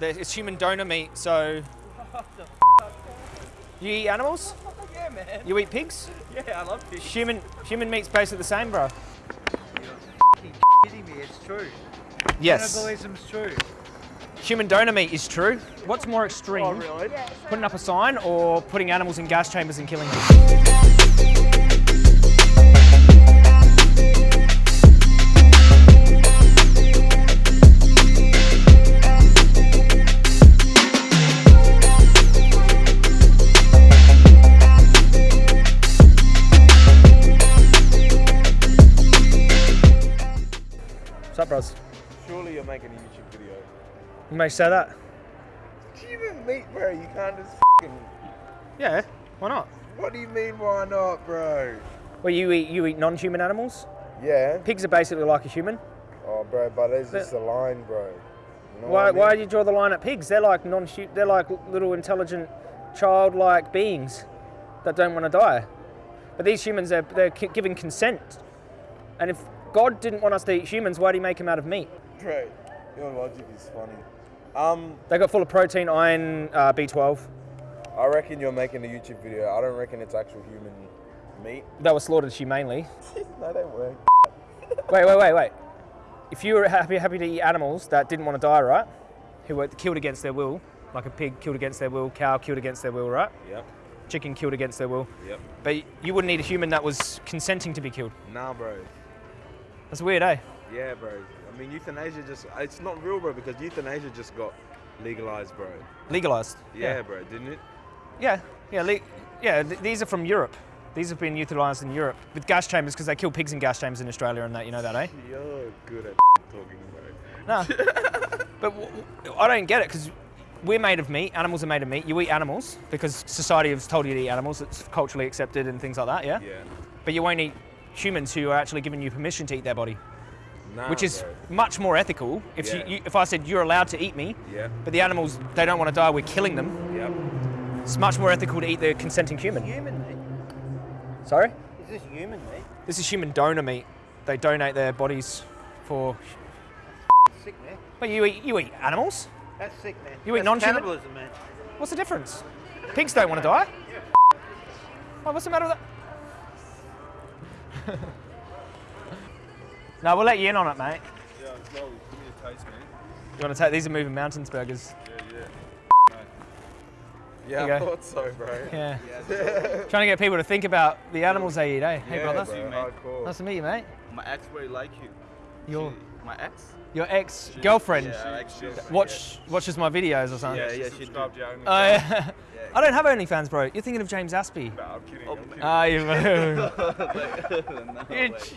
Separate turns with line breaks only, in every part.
There- It's human donor meat, so. You eat animals?
Yeah, man.
You eat pigs?
Yeah, I love fish.
Human human meat's basically the same, bro.
kidding me? It's true.
Yes.
Cannibalism's true.
Human donor meat is true. What's more extreme?
Oh, really?
Putting up a sign or putting animals in gas chambers and killing them?
Making a YouTube video.
You may say that.
Human meat, bro. You can't just fing
Yeah, why not?
What do you mean, why not, bro?
Well, you eat you eat non-human animals.
Yeah.
Pigs are basically like a human.
Oh, bro, but there's just a line, bro. You know
Why,
I mean?
why do you draw the line at pigs? They're like non they're like little intelligent, childlike beings that don't want to die. But these humans, they're, they're giving consent. And if God didn't want us to eat humans, why did he make them out of meat?
Bro, your logic is funny. Um,
They got full of protein, iron, uh, B12.
I reckon you're making a YouTube video. I don't reckon it's actual human meat.
They were slaughtered humanely.
no, they weren't.
Wait, wait, wait, wait. If you were happy, happy to eat animals that didn't want to die, right? Who were killed against their will, like a pig killed against their will, cow killed against their will, right?
Yep.
Chicken killed against their will.
Yep.
But you wouldn't eat a human that was consenting to be killed.
Nah, bro.
That's weird, eh?
Yeah, bro. I mean, euthanasia just, it's not real, bro, because euthanasia just got legalized, bro.
Legalized.
Yeah, bro, didn't it?
Yeah, yeah, le- yeah. Th- these are from Europe. These have been utilised in Europe with gas chambers because they kill pigs in gas chambers in Australia and that. You know that, eh?
You're good at talking, bro.
No. but w- I don't get it because we're made of meat. Animals are made of meat. You eat animals because society has told you to eat animals. It's culturally accepted and things like that. Yeah.
Yeah.
But you won't eat humans who are actually giving you permission to eat their body,
Nah,
which is
bro.
much more ethical. If
Yeah.
you, you, if I said you're allowed to eat me,
Yeah.
but the animals they don't want to die, we're killing them.
Yep.
It's much more ethical to eat the consenting human.
Human meat.
Sorry.
Is this human meat?
This is human donor meat. They donate their bodies for.
Sick, man.
But you eat you eat animals.
That's sick, man.
You eat non-human?
Cannibalism, man.
What's the difference? Pigs don't want to die. Oh, what's the matter with that? no, we'll let you in on it, mate.
Yeah, well, give me a taste, man.
You want to take these are moving mountains burgers?
Yeah, yeah.
Yeah, I
go.
thought so, bro.
Yeah. Trying to get people to think about the animals they eat, eh? Hey,
Yeah,
brother.
bro,
mate.
hardcore.
Nice to meet you, mate.
My ex really like you.
Your
She- my ex?
your ex girlfriend
Yeah, I like you.
watch watches my videos or something.
Yeah,
Yeah,
yeah,
she
she
subscribed
subscribed
Oh yeah. I don't have OnlyFans, bro. You're thinking of James Aspey.
Nah, I'm kidding.
Oh,
I'm kidding.
Ah, you.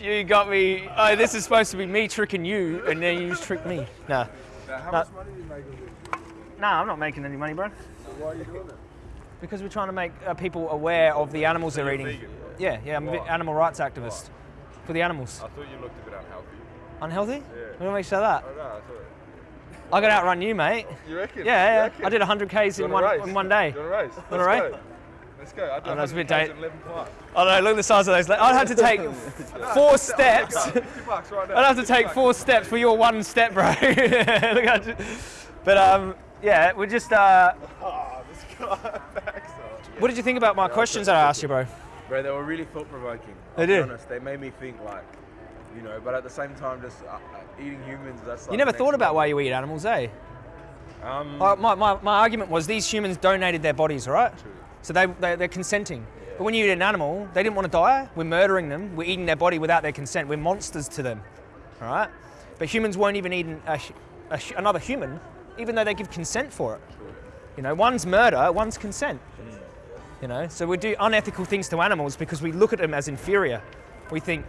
you, you got me. Oh, this is supposed to be me tricking you, and then you just tricked me. Nah,
now, how
nah.
much money do you make
nah, I'm not making any money, bro.
So why are you doing it?
Because we're trying to make uh, people aware of the animals they're eating.
vegan?
Yeah, yeah, I'm an animal rights activist for the animals.
I thought you looked a bit unhealthy.
Unhealthy?
Yeah.
What makes you say that?
Don't know, I thought.
I could outrun you, mate.
You reckon?
Yeah, yeah.
reckon?
I did 100 k's in one
race?
in one day.
You want to race?
Wanna
Let's
race?
go. Let's go. I
Oh, that's a bit date-
11 plus.
I know. Look at the size of those. legs. I'd have to take four steps.
50 bucks right now.
I'd have to take four steps for your one step, bro. Look how but um, yeah, we're just. Uh,
Oh, this guy backs
what did you think about my questions that I asked you, bro?
Bro, they were really thought provoking.
They did?
honest, they made me think like, you know, but at the same time, just uh, uh, eating humans. That's like
You never thought about why you eat animals, eh?
Um,
Uh, my, my, my argument was these humans donated their bodies, right? So they, they, they're consenting. But when you eat an animal, they didn't want to die. We're murdering them. We're eating their body without their consent. We're monsters to them, all right? But humans won't even eat an, a, a, another human, even though they give consent for it. You know, one's murder, one's consent. You know, so we do unethical things to animals because we look at them as inferior. We think,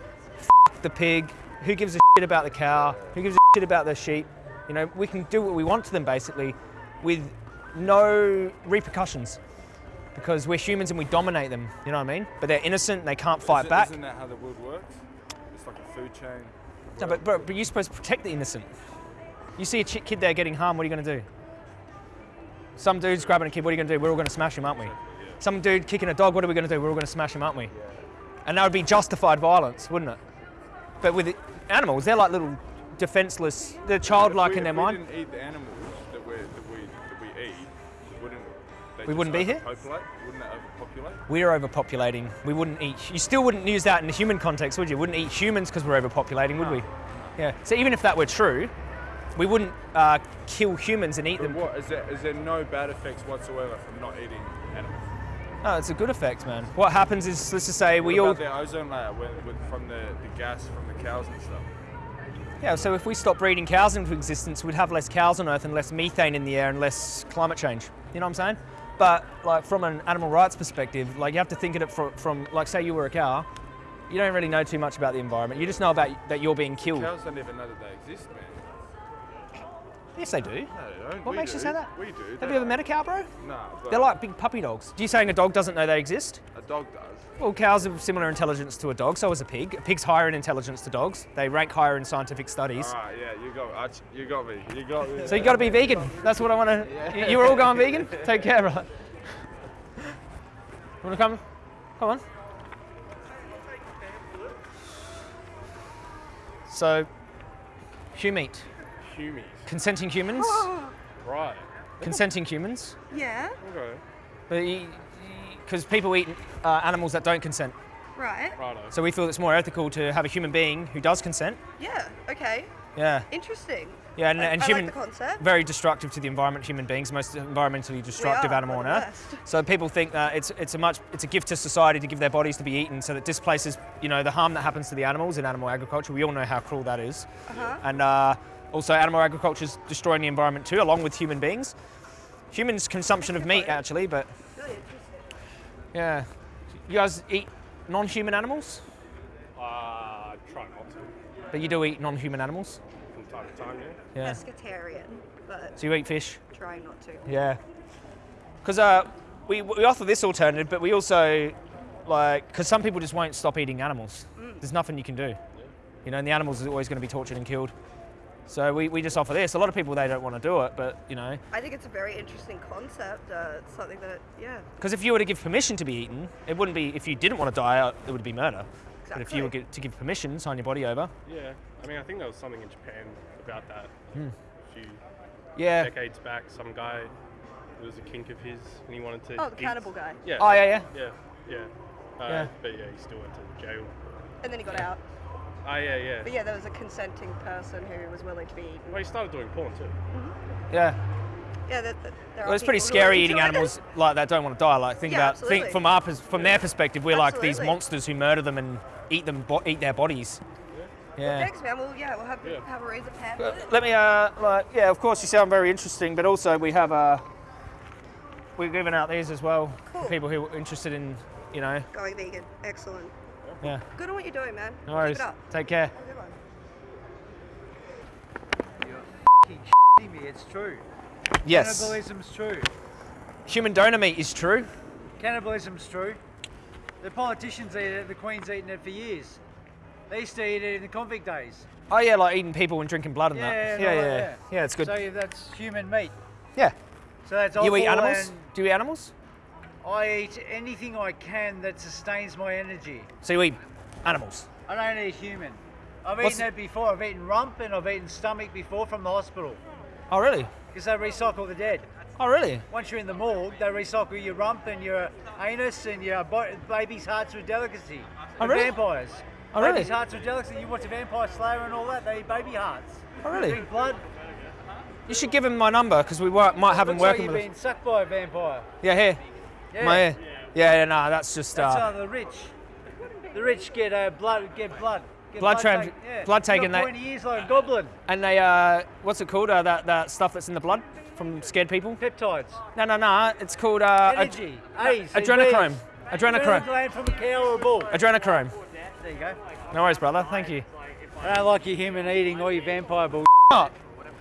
the pig. Who gives a shit about the cow? Who gives a shit about the sheep? You know, we can do what we want to them basically, with no repercussions, because we're humans and we dominate them. You know what I mean? But they're innocent. and They can't fight
Isn't-
back.
Isn't that how the world works? It's like a food chain.
No, but, but, but you're supposed to protect the innocent. You see a kid there getting harmed, what are you going to do? Some dude's grabbing a kid, what are you going to do? We're all going to smash him, aren't we? Some dude kicking a dog, what are we going to do? We're all going to smash him, aren't we? And that would be justified violence, wouldn't it? But with the animals, they're like little defenseless, they're childlike
we-
in their
if we
mind.
didn't eat the animals that we're, that we
We
just
wouldn't be here?
Wouldn't overpopulate?
We're overpopulating. We wouldn't eat. You still wouldn't use that in a human context, would you? Wouldn't eat humans because we're overpopulating, would we? Yeah. So even if that were true, we wouldn't uh, kill humans and eat
But
them.
what is there? Is there no bad effects whatsoever from not eating animals?
No, it's a good effect, man. What happens is, let's just say we all.
their ozone layer with, with, from the, the gas from the cows and stuff?
Yeah. So if we stop breeding cows into existence, we'd have less cows on Earth and less methane in the air and less climate change. You know what I'm saying? But like from an animal rights perspective, like you have to think of it from, from like say you were a cow, you don't really know too much about the environment. You just know about that you're being killed.
Cows don't even know that they exist, man.
Yes, they do.
No, they don't.
What makes you say that?
We do.
Have
They
you ever met a cow, bro?
but
They're like big puppy dogs. Do you saying a dog doesn't know they exist?
a dog does.
Well, cows have similar intelligence to a dog, so is a pig. A pig's higher in intelligence to dogs. They rank higher in scientific studies.
All right, yeah, you got, you got me. You got me.
So you got to be vegan. That's what I want to. You, you were all going vegan. Take care, brother. Want to come? Come on. So, humeat.
Humies.
Consenting humans.
Right.
Consenting humans.
Yeah,
Okay.
Because people eat uh, animals that don't consent.
right.
Righto.
So we feel it's more ethical to have a human being who does consent.
Yeah, okay.
Yeah.
Interesting.
Yeah, and,
I-
and
I
human,
like the concept.
very destructive to the environment. Human beings, most environmentally destructive
are,
animal on earth. So people think that it's it's a much it's a gift to society to give their bodies to be eaten. So that displaces you know the harm that happens to the animals in animal agriculture. We all know how cruel that is.
Uh-huh.
And uh, also, animal agriculture is destroying the environment too, along with human beings. Humans' consumption of meat, actually, but yeah. You guys eat non-human animals,
Uh, try not to
but you do eat non-human animals.
from time to time, yeah.
Yeah.
Pescatarian, but
So you eat fish.
trying not to.
Yeah. Because uh, we, we offer this alternative, but we also, like, because some people just won't stop eating animals. There's nothing you can do. You know, and the animals are always going to be tortured and killed. So we, we just offer this. A lot of people, they don't want to do it, but, you know,
I think it's a very interesting concept. Uh, it's something that, yeah,
because if you were to give permission to be eaten, it wouldn't be, if you didn't want to die, uh, it would be murder. Exactly. But if you were to give permission, sign your body over.
Yeah, I mean, I think there was something in Japan about that
Hmm.
a few
Yeah.
decades back. Some guy, it was a kink of his, and he wanted to.
Oh, the
eat-
cannibal guy.
Yeah.
Oh, yeah, yeah.
Yeah, yeah. Uh,
Yeah.
But yeah, he still went to jail.
And then he got out.
Oh yeah, yeah.
But yeah, there was a consenting person who was willing to be eaten.
Well, he started doing porn too.
Yeah.
Yeah, that, that, there
Well,
are
it's pretty
people who are
scary
into
eating
it.
animals like that don't want to die. Like think
Yeah,
about think from our pers- from their perspective, we're like these monsters who murder them and eat them bo- eat their bodies. Yeah.
Thanks, man. Well, yeah, we'll have,
Yeah.
have a razor pen.
Uh, Let me uh like yeah, of course you sound very interesting, but also we have uh we're giving out these as well
Cool.
for people who are interested in you know
Going vegan. Excellent.
Yeah.
Good on what you're doing, man.
No worries.
It up.
Take care.
Have a good one.
You're me, it's true.
Yes.
Cannibalism's true.
Human donor meat is true.
Cannibalism's true. The politicians eat it, the Queen's eaten it for years. They used to eat it in the convict days.
Oh yeah, like eating people and drinking blood and
Yeah,
that.
yeah,
Yeah,
no,
yeah.
yeah.
Yeah, it's good.
So yeah, that's human meat.
yeah.
So that's
You eat animals? Do you eat animals?
I eat anything I can that sustains my energy.
So you eat animals.
I don't eat human. I've
What's-
eaten it before. I've eaten rump and I've eaten stomach before from the hospital
Oh really?
because they recycle the dead.
Oh really?
Once you're in the morgue, they recycle your rump and your anus and your baby's hearts a delicacy.
Oh, really?
Vampires.
Oh, really?
Baby's hearts a delicacy. You watch a Vampire Slayer and all that, they eat baby hearts.
Oh really?
Drink blood.
You should give him my number because we might have him
Looks like
working
you've
with.
been sucked by a vampire.
Yeah, here.
Yeah.
My ear. Yeah, yeah, no, that's just
That's
uh,
the rich. The rich get uh, blood. Get blood. Get
Blood tran-
take- yeah.
blood taken, they-
pointy ears like a goblin.
and they uh, what's it called? Uh, that that stuff that's in the blood from scared people.
Peptides.
No, no, no. It's called uh, ad-
A's.
adrenochrome.
Adrenochrome.
Adrenochrome.
from a cow or a bull.
Adrenochrome.
There you go.
No worries, brother. Thank you.
I don't like your human eating or your vampire bull.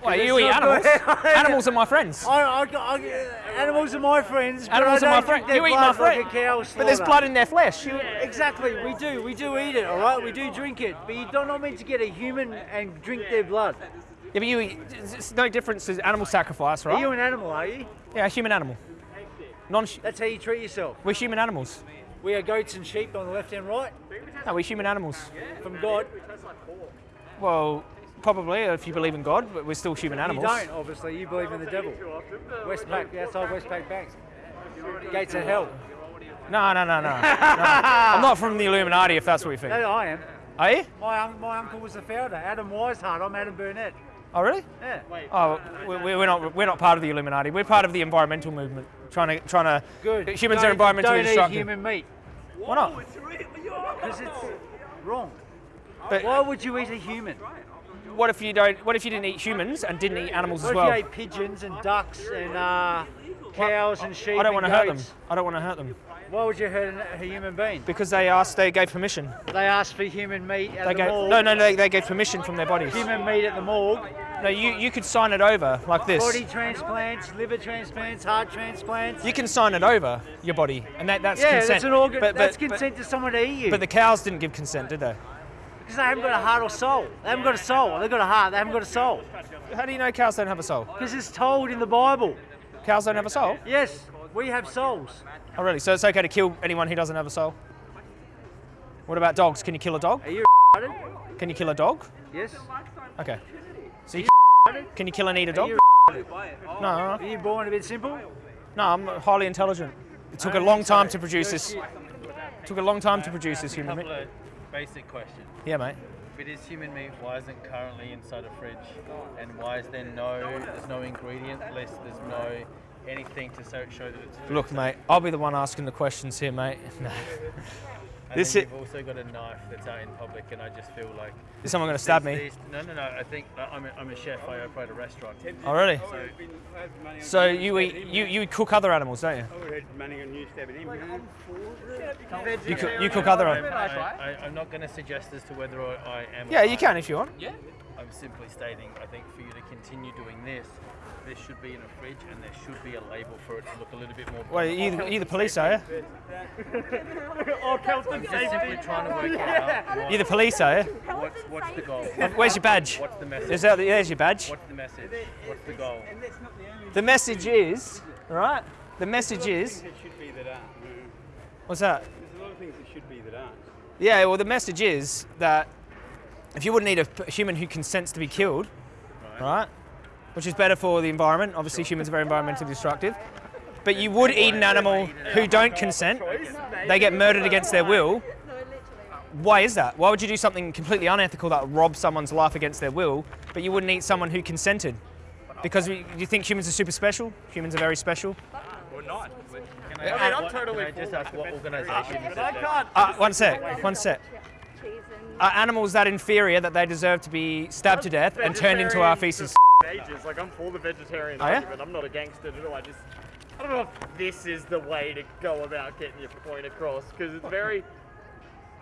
Wait, you eat animals?
good.
animals are my friends.
I, I, I, animals are my friends.
Animals are my friends. You eat my
blood like
friend.
a cow
But there's blood in their flesh. You,
Exactly, we do. We do eat it, all right? We do drink it. But you don't not meant to get a human and drink their blood.
yeah, but you eat. It's it's no difference to animal sacrifice, right?
Are you
right?
an animal, are you?
Yeah, a human animal. Non.
That's how you treat yourself.
We're human animals.
We are goats and sheep on the left and right
No, we're human animals.
from God.
Well, probably if you believe in God, but we're still human animals.
You don't, obviously. You believe in the devil. Westpac, outside Westpac Bank. Gates of hell.
No, no, no, no. no. I'm not from the Illuminati, if that's what you think.
No, I am.
Are you?
My, my uncle was the founder, Adam Weishaupt. I'm Adam Burnett.
Oh, really?
Yeah.
Oh, we- we- we're not. We're not part of the Illuminati. We're part of the environmental movement, trying to trying to.
Good.
Humans
don't,
are environmentally
don't eat human meat
Why not?
because it's wrong.
But-
Why would you eat a human?
What if you don't? What if you didn't eat humans and didn't eat animals
What
as
if
well?
you ate pigeons and ducks and uh, cows and sheep
I don't want to hurt them. I don't want to hurt them
Why would you hurt a human being?
because they asked. They gave permission.
They asked for human meat at
They
the
gave.
morgue.
No, no, they, they gave permission from their bodies.
Human meat at the morgue.
No, you you could sign it over like this.
Body transplants, liver transplants, heart transplants.
You can sign it over your body, and that, that's
yeah,
consent.
that's an organ.
But, but,
that's
but-
consent to someone to eat you.
But the cows didn't give consent, did they?
Because they haven't got a heart or soul. They haven't got a soul. They've got a heart. They haven't got a soul.
How do you know cows don't have a soul?
Because it's told in the Bible.
Cows don't have a soul?
Yes, we have souls.
Oh, really? So it's okay to kill anyone who doesn't have a soul? What about dogs? Can you kill a dog?
Are you
Can you kill a dog?
Yes.
Okay. So you can you kill and eat a dog? No,
Are you born a bit simple?
no, I'm highly intelligent. It took a long time to produce this. Took a long time to produce this human meat.
Basic question.
Yeah, mate.
If it is human meat, why isn't it currently inside a fridge? And why is there no, there's no ingredient list, there's no anything to show that it's food
Look, mate, I'll be the one asking the questions here, mate. No.
And
this
then
i-
you've also got a knife that's out in public, and I just feel like
Is someone going to stab me?
these- no, no, no. I think I'm a, I'm a chef. I operate a restaurant.
Oh, really?
So
So you eat you you cook other animals, don't you? You cook, you cook other
I'm,
animals.
I, I, I'm not going to suggest as to whether I, I am.
Yeah, you can if you want.
I'm simply stating, I think for you to continue doing this, this should be in a fridge and there should be a label for it to look a little bit more.
Well, you the, the police, are you?
I'm just simply trying to work it out.
You the police, are you?
What's, what's the goal?
Where's your badge?
What's the message?
There's, out, there's your badge.
What's the message? What's the goal?
The message is, all right? The message is,
should be that aren't.
what's that?
There's a lot of things that should be that aren't.
Yeah, well, the message is that if you wouldn't eat a human who consents to be killed, right, which is better for the environment, obviously humans are very environmentally destructive, but you would eat an animal who don't consent, they get murdered against their will. Why is that? Why would you do something completely unethical that robs someone's life against their will, but you wouldn't eat someone who consented? Because we, you think humans are super special? Humans are very special?
Can I, I mean, I'm totally can I just ask what organisation is it that-
Uh, one sec, one sec. Are animals that inferior that they deserve to be stabbed to death and turned into our feces?
ages. Like I'm for the vegetarian
Oh, yeah?
argument. I'm not a gangster at all. I just I don't know if this is the way to go about getting your point across because it's very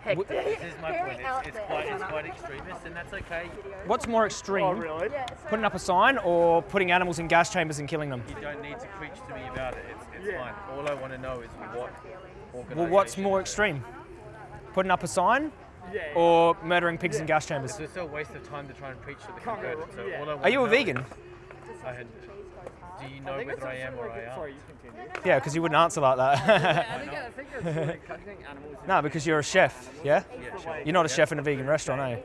hectic.
This is my point. It's, it's quite it's quite extremist, and that's okay.
What's more extreme,
Oh really?
putting up a sign or putting animals in gas chambers and killing them?
You don't need to preach to me about it. It's, it's
Yeah.
fine. All I want to know is what organisation.
Well, what's more extreme? Putting up a sign
Yeah.
or murdering pigs in gas chambers?
It's still a waste of time to try and preach to the converted. So all I want
Are you a vegan?
I had, do you know whether I am or I am?
Sorry, you continue.
Yeah, because you wouldn't answer like that.
I think I think it's like, I think animals.
no, because you're a chef, yeah?
Yeah, sure.
You're not a chef in a vegan restaurant, are you?
Uh,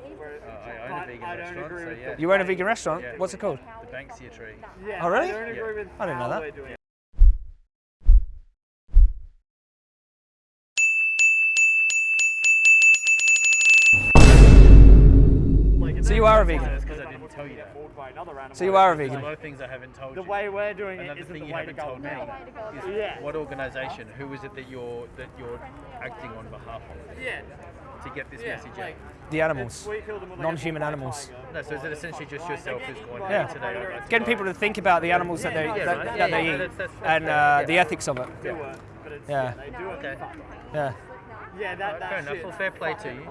I own a vegan
don't
restaurant,
agree
so yeah.
You own a vegan restaurant?
Yeah.
What's it called?
The Banksia tree.
Yeah,
Oh, really?
I don't agree with
I didn't know that. You are a vegan?
That's because I didn't tell you that.
called by another animal.
So you are a
There's a
vegan?
lot of things I haven't told
The way we're doing
Another
isn't
thing
the
you
way to
haven't
go
told me
now.
is
Yeah.
what organisation, who is it that you're that you're acting on behalf of
Yeah.
to get this
Yeah,
message
like,
The animals.
we killed them with, like, a
Non-human animals.
No, so is it essentially just yourself who's going
Yeah.
today? I'd like to
Getting people to think about the animals that they,
Yeah,
that,
right.
that
Yeah,
they
yeah,
eat
that's- that's-
and uh,
fair,
the ethics of it.
Do it, but it's,
Yeah.
they do it.
Okay.
Yeah.
Yeah, that,
Fair enough. Well, fair play to you.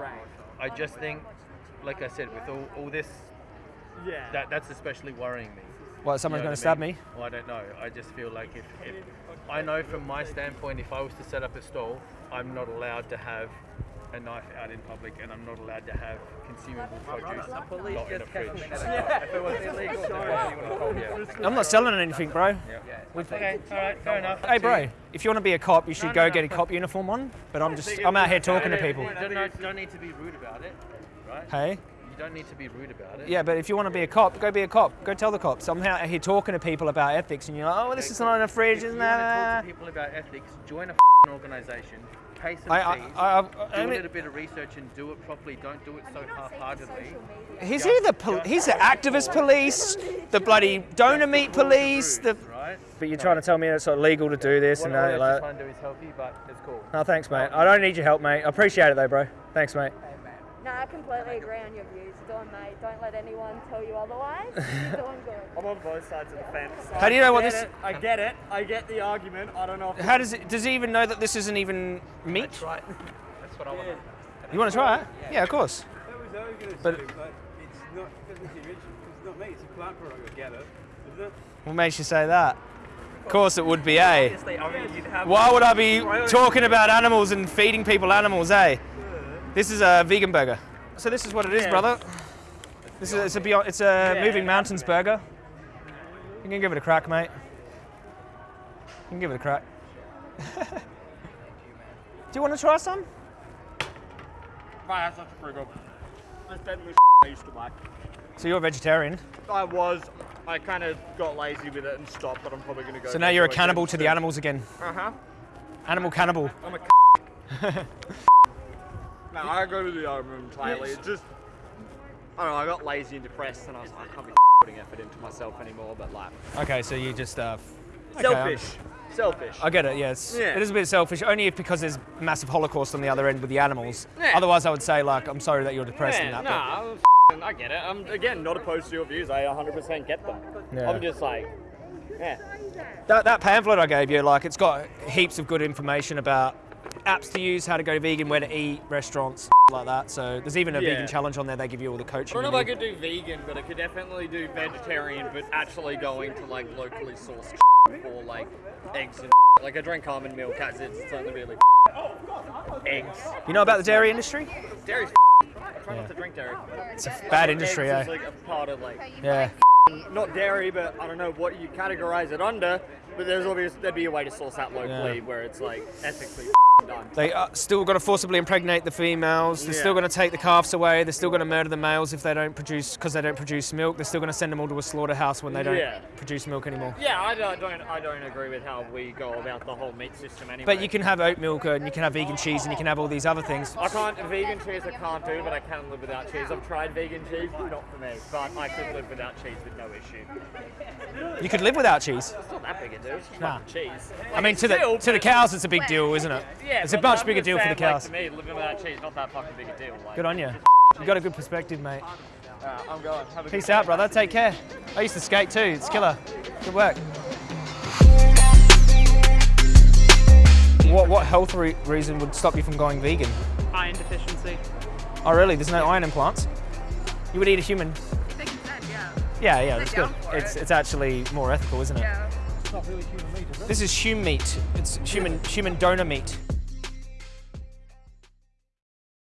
I just think, like I said, with all, all this,
Yeah.
that that's especially worrying me.
What,
You
someone's
know
going to
I
stab me?
Well, I don't know. I just feel like if, if I know from my standpoint, if I was to set up a stall, I'm not allowed to have a knife out in public, and I'm not allowed to have consumable produce not in a fridge. If it was illegal, then why do you want to hold me out?
I'm not selling anything, bro.
Okay, all right, fair enough.
Hey, bro, if you want to be a cop, you should go get a cop uniform on. But I'm just, I'm out here talking to people.
You don't, don't need to be rude about it, right?
Hey,
You don't need to be rude about it.
Yeah, but if you want to be a cop, go be a cop. Go tell the cops. I'm out here talking to people about ethics, and you're like, oh, this
Okay,
is
cool.
not in a fridge,
If
isn't
you want to talk to people about ethics, join a f***ing organisation, pay some
I, I,
fees,
I, I,
do
I
a
mean,
little bit of research and do it properly. Don't do it so half-heartedly.
he's here the pol- he's the activist police, the bloody donor meat police. The,
Right?
but you're trying to tell me it's not legal to do this
What
and
all
that.
you're
Like,
trying to do is help you, but it's cool.
no, thanks, mate. I don't need your help, mate. I appreciate it though, bro. Thanks, mate.
No, I completely agree on your views. Dawn, mate, don't let anyone tell you otherwise. You're doing good.
I'm on both sides of the fence.
How do you know what this-
It, I get it. I get the argument. I don't know if
How does it? Does he even know that this isn't even meat?
That's Right. That's what I want.
You want to try it? Yeah, of course.
That was, I was going to
But-
say, but it's not, because it's mentioned, it's not meat, it's a plant product, I get it, isn't it?
What makes you say that? Of course it would be, eh?
Obviously, I mean, you'd have.
Why would I be talking about animals and feeding people animals, eh? This is a vegan burger. So this is what it is,
Yeah.
brother. This is it's a beyond, it's a
Yeah.
moving mountains burger. You can give it a crack, mate. You can give it a crack. Do you want to try some?
Right, that's pretty good. That's definitely I used to like.
So you're a vegetarian.
I was. I kind of got lazy with it and stopped, but I'm probably going to go.
So now you're a cannibal to the animals again.
Uh huh.
Animal cannibal.
I'm a. no, I go to the other room entirely. It's just. I don't know. I got lazy and depressed, and I was like, I can't be putting effort into myself anymore. But like,
Okay, so you just uh, okay,
selfish. Selfish.
I get it. Yes,
Yeah.
it is a bit selfish. Only if because there's massive holocaust on the other end with the animals.
Yeah.
Otherwise, I would say like, I'm sorry that you're depressed in
Yeah,
that. but-
nah, I'm I get it. I'm again not opposed to your views. I 100% get them.
Yeah.
I'm just like, yeah.
That, that pamphlet I gave you, like, it's got heaps of good information about apps to use, how to go vegan, where to eat, restaurants, like that. So there's even a
Yeah.
vegan challenge on there. They give you all the coaching.
I don't know if I could do vegan, but I could definitely do vegetarian, but actually going to like locally sourced for like eggs and like I drink almond milk as it's only really eggs.
You know about the dairy industry?
Dairy's I try not to drink dairy.
It's a bad industry,
eggs
eh?
is like a part of like
Yeah.
not dairy, but I don't know what you categorize it under. But there's obviously there'd be a way to source that locally
Yeah.
where it's like ethically.
They are still going to forcibly impregnate the females. They're still going to take the calves away. They're still going to murder the males if they don't produce because they don't produce milk. They're still going to send them all to a slaughterhouse when they don't
Yeah.
produce milk anymore.
Yeah, I don't, I don't agree with how we go about the whole meat system anyway.
But you can have oat milk and you can have vegan cheese and you can have all these other things.
I can't vegan cheese. I can't do, but I can live without cheese. I've tried vegan cheese, not for me, but I could live without cheese with no issue.
You could live without cheese.
It's not that big a deal. It's
Nah.
cheese.
I mean, to the to the cows, it's a big deal, isn't it?
Yeah,
it's a much bigger deal for the
saying, like,
cows.
to me, living without cheese, not that fucking big a deal. Like,
Good on you. You got a good perspective, mate.
Uh, I'm going. Have a
Peace
good
out, brother. Take care. I used to skate too. It's killer. Good work. What what health re- reason would stop you from going vegan?
Iron deficiency.
Oh, really? There's no iron in plants. You would eat a human.
Think you said, yeah.
Yeah, yeah,
They're
that's good. It's
it.
it's actually more ethical, isn't it?
Yeah.
It's not really human meat, is it?
This is human meat. It's human human donor meat.